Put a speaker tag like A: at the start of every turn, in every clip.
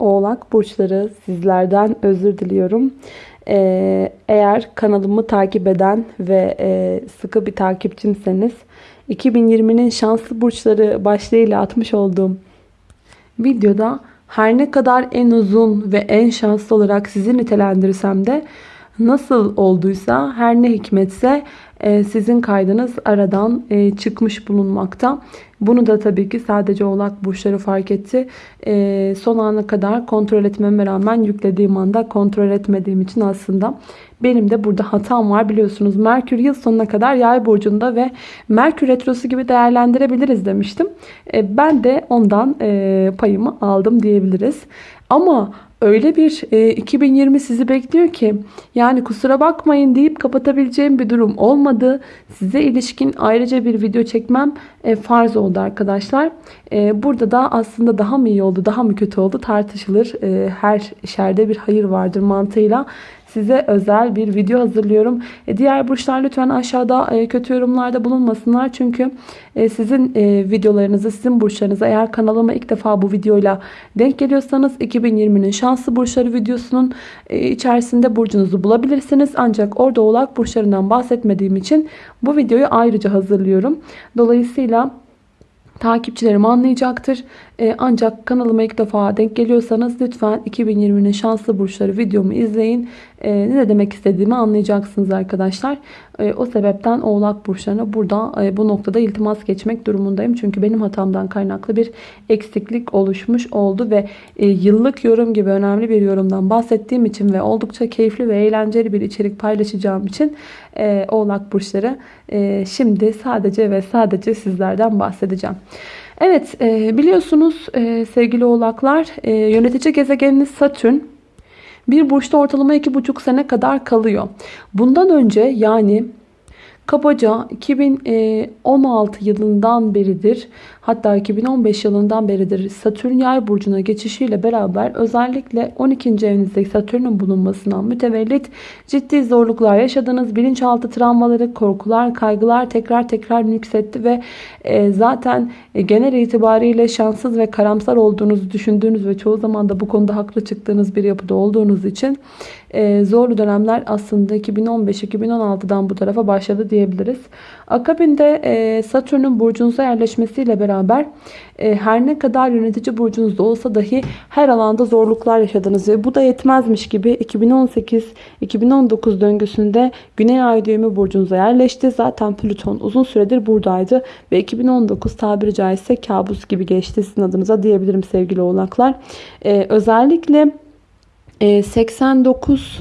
A: Oğlak burçları sizlerden özür diliyorum. Ee, eğer kanalımı takip eden ve e, sıkı bir takipçimseniz 2020'nin şanslı burçları başlığıyla atmış olduğum videoda her ne kadar en uzun ve en şanslı olarak sizi nitelendirsem de nasıl olduysa her ne hikmetse sizin kaydınız aradan e, çıkmış bulunmakta. Bunu da tabii ki sadece oğlak burçları fark etti. E, son ana kadar kontrol etmeme rağmen yüklediğim anda kontrol etmediğim için aslında benim de burada hatam var biliyorsunuz. Merkür yıl sonuna kadar yay burcunda ve Merkür retrosu gibi değerlendirebiliriz demiştim. Ben de ondan payımı aldım diyebiliriz. Ama öyle bir e, 2020 sizi bekliyor ki yani kusura bakmayın deyip kapatabileceğim bir durum olmadı. Size ilişkin ayrıca bir video çekmem e, farz oldu arkadaşlar. E, burada da aslında daha mı iyi oldu daha mı kötü oldu tartışılır. E, her şerde bir hayır vardır mantığıyla size özel bir video hazırlıyorum. E, diğer burçlar lütfen aşağıda e, kötü yorumlarda bulunmasınlar. Çünkü e, sizin videolarınızı, sizin burçlarınızı eğer kanalıma ilk defa bu videoyla denk geliyorsanız 2020'nin şanslı burçları videosunun içerisinde burcunuzu bulabilirsiniz. Ancak orada oğlak burçlarından bahsetmediğim için bu videoyu ayrıca hazırlıyorum. Dolayısıyla takipçilerim anlayacaktır. Ee, ancak kanalıma ilk defa denk geliyorsanız lütfen 2020'nin şanslı burçları videomu izleyin. Ee, ne demek istediğimi anlayacaksınız arkadaşlar. Ee, o sebepten oğlak burçlarına burada e, bu noktada iltimas geçmek durumundayım. Çünkü benim hatamdan kaynaklı bir eksiklik oluşmuş oldu ve e, yıllık yorum gibi önemli bir yorumdan bahsettiğim için ve oldukça keyifli ve eğlenceli bir içerik paylaşacağım için e, oğlak burçları şimdi sadece ve sadece sizlerden bahsedeceğim. Evet e, biliyorsunuz e, sevgili oğlaklar e, yönetici gezegeniniz Satürn bir burçta ortalama 2,5 sene kadar kalıyor. Bundan önce yani kabaca 2016 yılından beridir hatta 2015 yılından beridir Satürn yay burcuna geçişiyle beraber özellikle 12. evinizdeki Satürn'ün bulunmasından mütevellit ciddi zorluklar yaşadınız. Bilinçaltı travmaları, korkular, kaygılar tekrar tekrar yükseltti ve e, zaten e, genel itibariyle şanssız ve karamsar olduğunuzu düşündüğünüz ve çoğu zaman da bu konuda haklı çıktığınız bir yapıda olduğunuz için e, zorlu dönemler aslında 2015-2016'dan bu tarafa başladı diyebiliriz. Akabinde e, Satürn'ün burcunuza yerleşmesiyle beraber e, her ne kadar yönetici burcunuzda olsa dahi her alanda zorluklar yaşadınız ve bu da yetmezmiş gibi 2018-2019 döngüsünde Güney Ay düğümü burcunuza yerleşti. Zaten Plüton uzun süredir buradaydı ve 2019 tabiri caizse kabus gibi geçti sizin adınıza diyebilirim sevgili oğlaklar. E, özellikle 89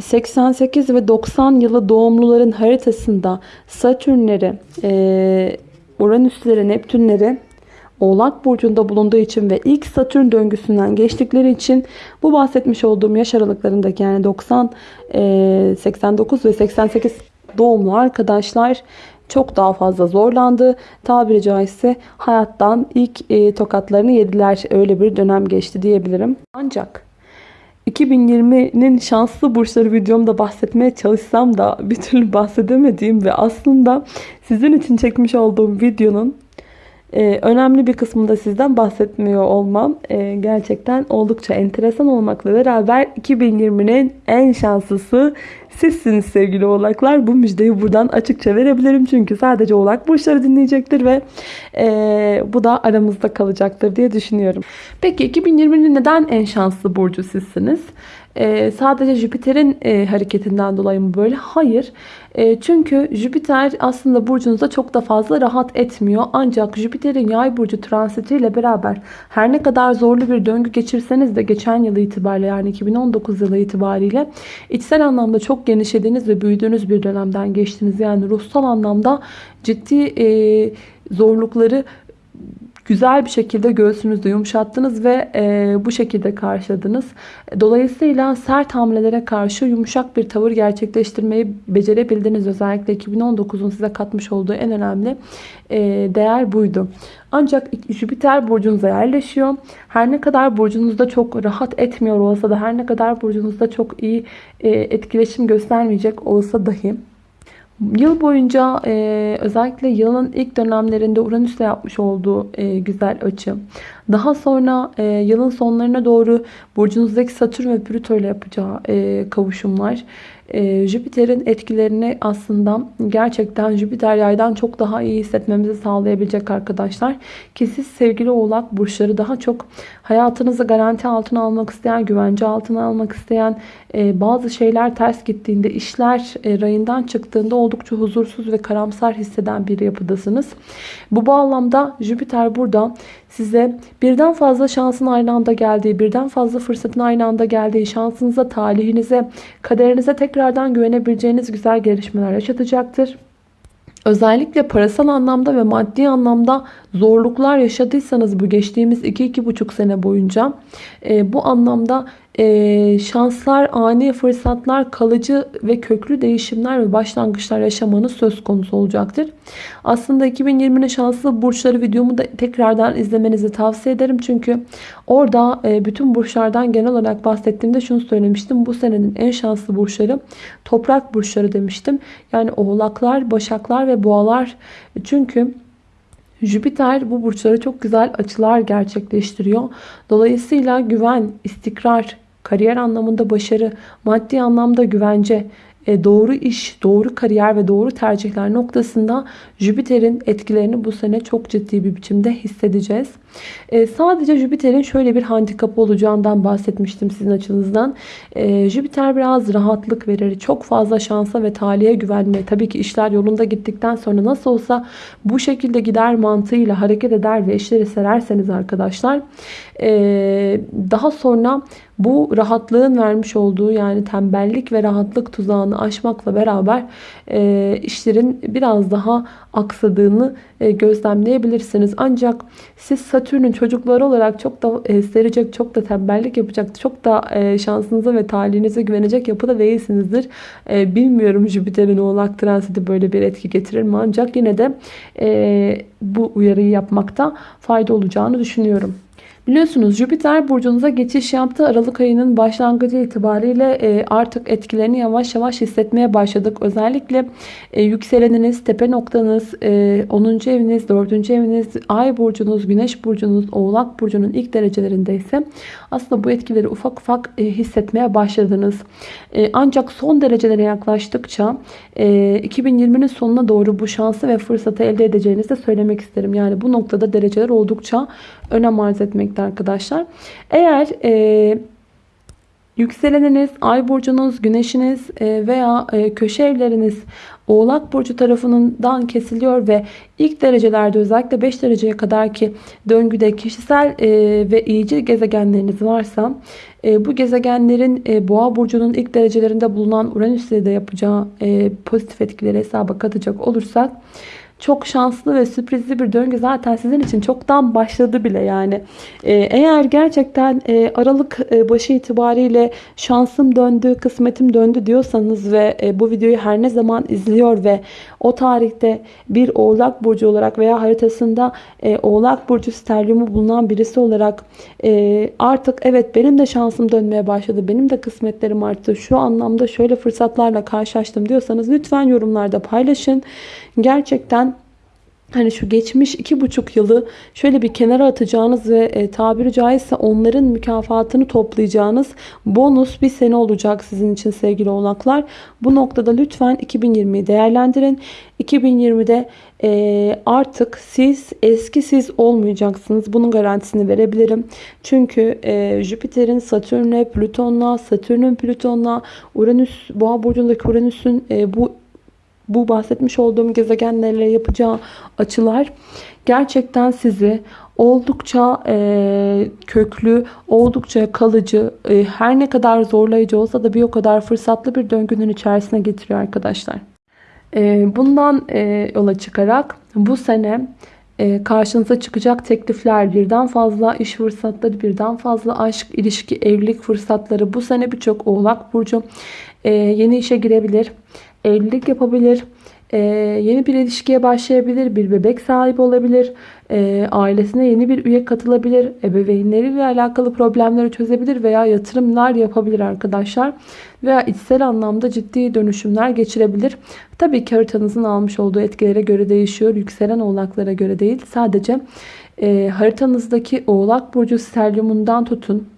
A: 88 ve 90 yılı doğumluların haritasında Satürnleri, e, Uranüsleri, Neptünleri Oğlak Burcu'nda bulunduğu için ve ilk Satürn döngüsünden geçtikleri için bu bahsetmiş olduğum yaş aralıklarındaki yani 90, 89 ve 88 doğumlu arkadaşlar çok daha fazla zorlandı. Tabiri caizse hayattan ilk e, tokatlarını yediler. Öyle bir dönem geçti diyebilirim. Ancak 2020'nin şanslı burçları videomda bahsetmeye çalışsam da bir türlü bahsedemediğim ve aslında sizin için çekmiş olduğum videonun ee, önemli bir kısmında sizden bahsetmiyor olmam e, gerçekten oldukça enteresan olmakla beraber 2020'nin en şanslısı sizsiniz sevgili oğlaklar. Bu müjdeyi buradan açıkça verebilirim. Çünkü sadece oğlak burçları dinleyecektir ve e, bu da aramızda kalacaktır diye düşünüyorum. Peki 2020'nin neden en şanslı burcu sizsiniz? E, sadece Jüpiter'in e, hareketinden dolayı mı böyle? Hayır. E, çünkü Jüpiter aslında burcunuzda çok da fazla rahat etmiyor. Ancak Jüpiter'in yay burcu transitiyle beraber her ne kadar zorlu bir döngü geçirseniz de geçen yıl itibariyle yani 2019 yılı itibariyle içsel anlamda çok genişlediğiniz ve büyüdüğünüz bir dönemden geçtiniz. Yani ruhsal anlamda ciddi e, zorlukları güzel bir şekilde göğsünüzde yumuşattınız ve e, bu şekilde karşıladınız. Dolayısıyla sert hamlelere karşı yumuşak bir tavır gerçekleştirmeyi becerebildiniz. Özellikle 2019'un size katmış olduğu en önemli e, değer buydu. Ancak Jüpiter burcunuza yerleşiyor. Her ne kadar burcunuzda çok rahat etmiyor olsa da her ne kadar burcunuzda çok iyi e, etkileşim göstermeyecek olsa dahi Yıl boyunca özellikle yılın ilk dönemlerinde Uranüs'le yapmış olduğu güzel açı. Daha sonra e, yılın sonlarına doğru burcunuzdaki Satürn ve Plüto ile yapacağı e, kavuşumlar e, Jüpiter'in etkilerini aslında gerçekten Jüpiter yaydan çok daha iyi hissetmemizi sağlayabilecek arkadaşlar. Ki siz sevgili oğlak burçları daha çok hayatınızı garanti altına almak isteyen, güvence altına almak isteyen, e, bazı şeyler ters gittiğinde, işler e, rayından çıktığında oldukça huzursuz ve karamsar hisseden bir yapıdasınız. Bu bağlamda Jüpiter burada size birden fazla şansın aynı anda geldiği, birden fazla fırsatın aynı anda geldiği, şansınıza, talihinize, kaderinize tekrardan güvenebileceğiniz güzel gelişmeler yaşatacaktır. Özellikle parasal anlamda ve maddi anlamda zorluklar yaşadıysanız bu geçtiğimiz 2-2,5 sene boyunca e, bu anlamda e, şanslar, ani fırsatlar, kalıcı ve köklü değişimler ve başlangıçlar yaşamanız söz konusu olacaktır. Aslında 2020'nin şanslı burçları videomu da tekrardan izlemenizi tavsiye ederim. Çünkü orada e, bütün burçlardan genel olarak bahsettiğimde şunu söylemiştim. Bu senenin en şanslı burçları toprak burçları demiştim. Yani oğlaklar, başaklar ve boğalar. Çünkü Jüpiter bu burçlara çok güzel açılar gerçekleştiriyor. Dolayısıyla güven, istikrar, kariyer anlamında başarı, maddi anlamda güvence, e, doğru iş, doğru kariyer ve doğru tercihler noktasında Jüpiter'in etkilerini bu sene çok ciddi bir biçimde hissedeceğiz. E, sadece Jüpiter'in şöyle bir handikapı olacağından bahsetmiştim sizin açınızdan. E, Jüpiter biraz rahatlık verir. Çok fazla şansa ve talihe güvenme. Tabii ki işler yolunda gittikten sonra nasıl olsa bu şekilde gider mantığıyla hareket eder ve işleri sererseniz arkadaşlar daha sonra bu rahatlığın vermiş olduğu yani tembellik ve rahatlık tuzağını aşmakla beraber işlerin biraz daha aksadığını gözlemleyebilirsiniz. Ancak siz Satürn'ün çocukları olarak çok da e, serecek, çok da tembellik yapacak, çok da e, şansınıza ve talihinize güvenecek yapıda değilsinizdir. E, bilmiyorum Jüpiter'in oğlak transiti böyle bir etki getirir mi? Ancak yine de e, bu uyarıyı yapmakta fayda olacağını düşünüyorum. Biliyorsunuz Jüpiter burcunuza geçiş yaptı. Aralık ayının başlangıcı itibariyle e, artık etkilerini yavaş yavaş hissetmeye başladık. Özellikle e, yükseleniniz, tepe noktanız, 10. E, eviniz, 4. eviniz, ay burcunuz, güneş burcunuz, oğlak burcunun ilk derecelerinde ise aslında bu etkileri ufak ufak hissetmeye başladınız. Ancak son derecelere yaklaştıkça 2020'nin sonuna doğru bu şansı ve fırsatı elde edeceğinizi de söylemek isterim. Yani bu noktada dereceler oldukça önem arz etmekte arkadaşlar. Eğer e, yükseleniniz, ay burcunuz, güneşiniz e, veya e, köşe evleriniz Oğlak Burcu tarafından kesiliyor ve ilk derecelerde özellikle 5 dereceye kadar ki döngüde kişisel e, ve iyici gezegenleriniz varsa e, bu gezegenlerin e, Boğa Burcu'nun ilk derecelerinde bulunan Uranüs ile de yapacağı e, pozitif etkileri hesaba katacak olursak çok şanslı ve sürprizli bir döngü zaten sizin için çoktan başladı bile yani. Ee, eğer gerçekten e, Aralık e, başı itibariyle şansım döndü, kısmetim döndü diyorsanız ve e, bu videoyu her ne zaman izliyor ve o tarihte bir oğlak burcu olarak veya haritasında oğlak burcu sterliumu bulunan birisi olarak artık evet benim de şansım dönmeye başladı, benim de kısmetlerim arttı, şu anlamda şöyle fırsatlarla karşılaştım diyorsanız lütfen yorumlarda paylaşın. Gerçekten hani şu geçmiş iki buçuk yılı şöyle bir kenara atacağınız ve e, tabiri caizse onların mükafatını toplayacağınız bonus bir sene olacak sizin için sevgili oğlaklar. Bu noktada lütfen 2020'yi değerlendirin. 2020'de e, artık siz eski siz olmayacaksınız. Bunun garantisini verebilirim. Çünkü e, Jüpiter'in Satürn'le, Plüton'la, Satürn'ün Plüton'la, Uranüs, Boğa burcundaki Uranüs'ün e, bu bu bahsetmiş olduğum gezegenlerle yapacağı açılar gerçekten sizi oldukça e, köklü, oldukça kalıcı, e, her ne kadar zorlayıcı olsa da bir o kadar fırsatlı bir döngünün içerisine getiriyor arkadaşlar. E, bundan e, yola çıkarak bu sene e, karşınıza çıkacak teklifler, birden fazla iş fırsatları, birden fazla aşk, ilişki, evlilik fırsatları bu sene birçok oğlak burcu e, yeni işe girebilir evlilik yapabilir, e, yeni bir ilişkiye başlayabilir, bir bebek sahibi olabilir, e, ailesine yeni bir üye katılabilir, ebeveynleriyle alakalı problemleri çözebilir veya yatırımlar yapabilir arkadaşlar. Veya içsel anlamda ciddi dönüşümler geçirebilir. Tabii ki haritanızın almış olduğu etkilere göre değişiyor. Yükselen oğlaklara göre değil. Sadece e, haritanızdaki oğlak burcu sterliumundan tutun.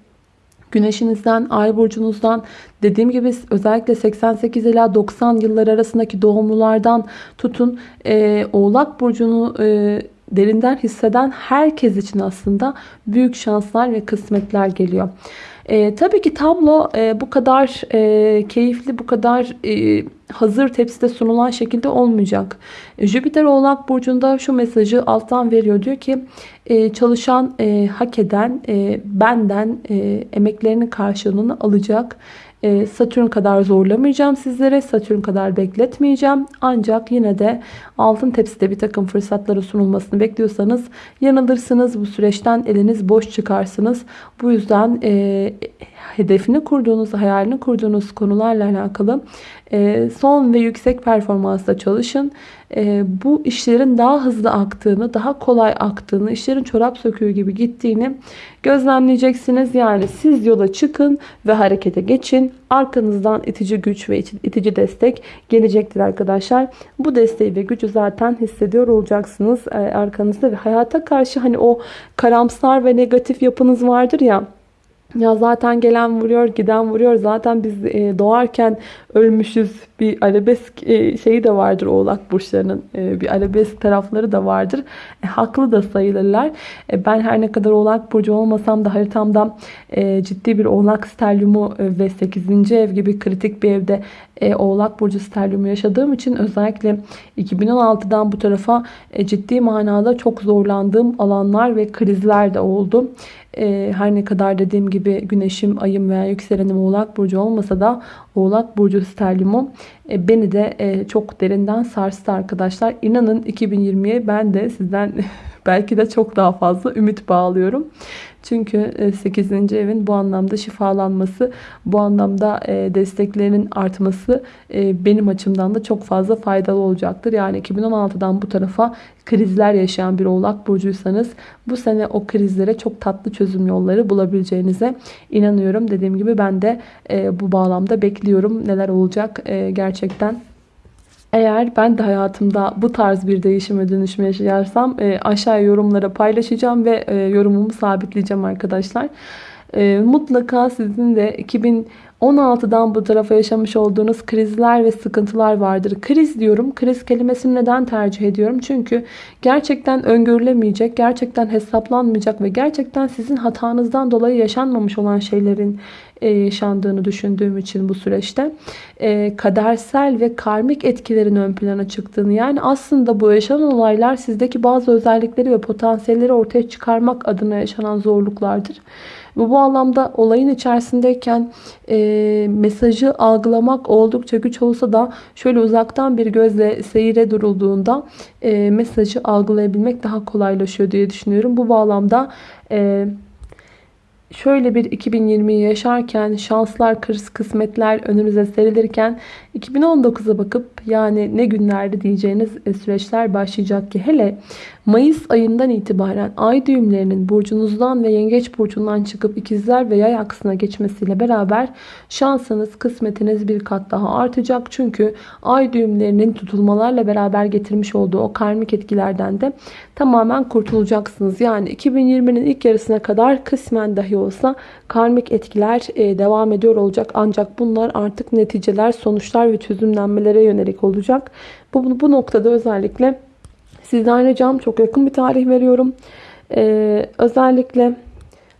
A: Güneşinizden, ay burcunuzdan, dediğim gibi özellikle 88 ila 90 yıllar arasındaki doğumlulardan tutun. E, oğlak burcunu e, derinden hisseden herkes için aslında büyük şanslar ve kısmetler geliyor. E, tabii ki tablo e, bu kadar e, keyifli, bu kadar e, hazır tepside sunulan şekilde olmayacak. Jüpiter Oğlak Burcu'nda şu mesajı alttan veriyor. Diyor ki e, çalışan, e, hak eden, e, benden e, emeklerinin karşılığını alacak. E, Satürn kadar zorlamayacağım sizlere. Satürn kadar bekletmeyeceğim. Ancak yine de altın tepside bir takım fırsatlara sunulmasını bekliyorsanız yanılırsınız. Bu süreçten eliniz boş çıkarsınız. Bu yüzden e, hedefini kurduğunuz, hayalini kurduğunuz konularla alakalı e, son ve yüksek performansla çalışın. E, bu işlerin daha hızlı aktığını, daha kolay aktığını, işlerin çorap söküğü gibi gittiğini gözlemleyeceksiniz. Yani siz yola çıkın ve harekete geçin. Arkanızdan itici güç ve itici destek gelecektir arkadaşlar. Bu desteği ve gücü zaten hissediyor olacaksınız e, arkanızda ve hayata karşı hani o karamsar ve negatif yapınız vardır ya ya zaten gelen vuruyor, giden vuruyor. Zaten biz e, doğarken ölmüşüz. Bir arabesk e, şeyi de vardır oğlak burçlarının. E, bir arabesk tarafları da vardır. E, haklı da sayılırlar. E, ben her ne kadar oğlak burcu olmasam da haritamda e, ciddi bir oğlak sterlyumu e, ve 8. ev gibi kritik bir evde e, oğlak burcu sterlyumu yaşadığım için özellikle 2016'dan bu tarafa e, ciddi manada çok zorlandığım alanlar ve krizler de oldu. E, her ne kadar dediğim gibi güneşim, ayım veya yükselenim oğlak burcu olmasa da oğlak burcu sterliumum e, beni de e, çok derinden sarstı arkadaşlar. İnanın 2020'ye ben de sizden belki de çok daha fazla ümit bağlıyorum. Çünkü 8. evin bu anlamda şifalanması, bu anlamda e, desteklerinin artması e, benim açımdan da çok fazla faydalı olacaktır. Yani 2016'dan bu tarafa krizler yaşayan bir oğlak burcuysanız bu sene o krizlere çok tatlı çözüm yolları bulabileceğinize inanıyorum. Dediğim gibi ben de e, bu bağlamda bekliyorum neler olacak gerçekten. Eğer ben de hayatımda bu tarz bir değişime dönüşme yaşayarsam e, aşağıya yorumlara paylaşacağım ve e, yorumumu sabitleyeceğim arkadaşlar. E, mutlaka sizin de 2016'dan bu tarafa yaşamış olduğunuz krizler ve sıkıntılar vardır. Kriz diyorum. Kriz kelimesini neden tercih ediyorum? Çünkü gerçekten öngörülemeyecek, gerçekten hesaplanmayacak ve gerçekten sizin hatanızdan dolayı yaşanmamış olan şeylerin e, yaşandığını düşündüğüm için bu süreçte e, kadersel ve karmik etkilerin ön plana çıktığını yani aslında bu yaşanan olaylar sizdeki bazı özellikleri ve potansiyelleri ortaya çıkarmak adına yaşanan zorluklardır. Bu, bu anlamda olayın içerisindeyken e, mesajı algılamak oldukça güç olsa da şöyle uzaktan bir gözle seyire durulduğunda e, mesajı algılayabilmek daha kolaylaşıyor diye düşünüyorum. Bu bağlamda e, şöyle bir 2020'yi yaşarken şanslar, kırs, kısmetler önünüze serilirken 2019'a bakıp yani ne günlerde diyeceğiniz e, süreçler başlayacak ki hele Mayıs ayından itibaren ay düğümlerinin burcunuzdan ve yengeç burcundan çıkıp ikizler ve yay aksına geçmesiyle beraber şansınız, kısmetiniz bir kat daha artacak. Çünkü ay düğümlerinin tutulmalarla beraber getirmiş olduğu o karmik etkilerden de tamamen kurtulacaksınız. Yani 2020'nin ilk yarısına kadar kısmen dahi olsa karmik etkiler e, devam ediyor olacak. Ancak bunlar artık neticeler, sonuçlar ve çözümlenmelere yönelik olacak. Bu, bu noktada özellikle sizden ricam çok yakın bir tarih veriyorum. Ee, özellikle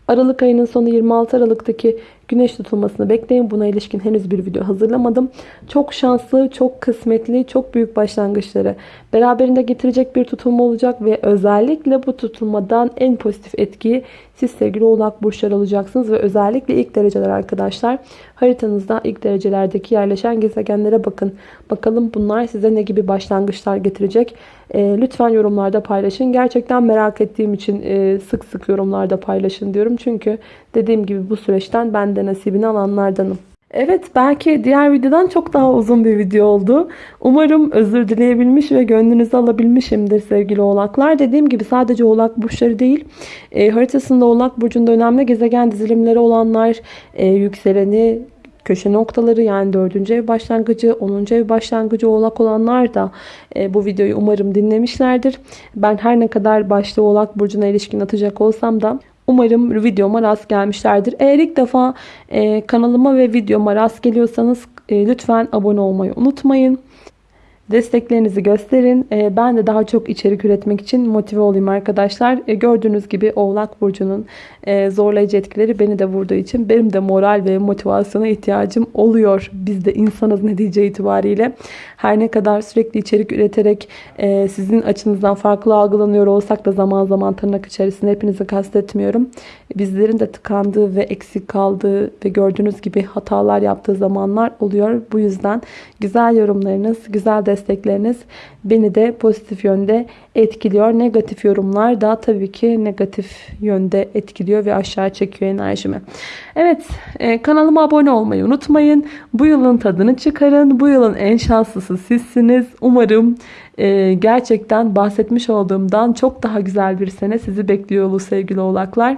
A: Aralık ayının sonu 26 Aralık'taki güneş tutulmasını bekleyin. Buna ilişkin henüz bir video hazırlamadım. Çok şanslı, çok kısmetli, çok büyük başlangıçları beraberinde getirecek bir tutulma olacak ve özellikle bu tutulmadan en pozitif etkiyi siz sevgili oğlak burçları alacaksınız ve özellikle ilk dereceler arkadaşlar haritanızda ilk derecelerdeki yerleşen gezegenlere bakın. Bakalım bunlar size ne gibi başlangıçlar getirecek. E, lütfen yorumlarda paylaşın. Gerçekten merak ettiğim için e, sık sık yorumlarda paylaşın diyorum. Çünkü dediğim gibi bu süreçten ben de nasibini alanlardanım. Evet belki diğer videodan çok daha uzun bir video oldu. Umarım özür dileyebilmiş ve gönlünüzü alabilmişimdir sevgili oğlaklar. Dediğim gibi sadece oğlak burçları değil. E, haritasında oğlak burcunda önemli gezegen dizilimleri olanlar, e, yükseleni, köşe noktaları yani 4. ev başlangıcı, 10. ev başlangıcı oğlak olanlar da e, bu videoyu umarım dinlemişlerdir. Ben her ne kadar başta oğlak burcuna ilişkin atacak olsam da Umarım videoma rast gelmişlerdir. Eğer ilk defa e, kanalıma ve videoma rast geliyorsanız e, lütfen abone olmayı unutmayın. Desteklerinizi gösterin. Ee, ben de daha çok içerik üretmek için motive olayım arkadaşlar. Ee, gördüğünüz gibi Oğlak Burcu'nun e, zorlayıcı etkileri beni de vurduğu için benim de moral ve motivasyona ihtiyacım oluyor. Biz de insanız netice itibariyle. Her ne kadar sürekli içerik üreterek e, sizin açınızdan farklı algılanıyor olsak da zaman zaman tırnak içerisinde hepinizi kastetmiyorum. Bizlerin de tıkandığı ve eksik kaldığı ve gördüğünüz gibi hatalar yaptığı zamanlar oluyor. Bu yüzden güzel yorumlarınız, güzel destekleriniz beni de pozitif yönde etkiliyor. Negatif yorumlar da tabii ki negatif yönde etkiliyor ve aşağı çekiyor enerjimi. Evet e, kanalıma abone olmayı unutmayın. Bu yılın tadını çıkarın. Bu yılın en şanslısı sizsiniz. Umarım e, gerçekten bahsetmiş olduğumdan çok daha güzel bir sene sizi bekliyor sevgili oğlaklar.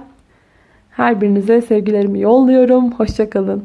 A: Her birinize sevgilerimi yolluyorum. Hoşçakalın.